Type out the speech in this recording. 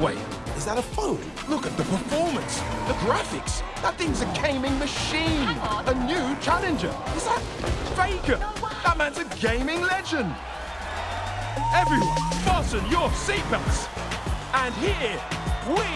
Wait, is that a phone? Look at the performance, the graphics. That thing's a gaming machine. A new challenger. Is that Faker? No that man's a gaming legend. Everyone, fasten your seatbelts. And here we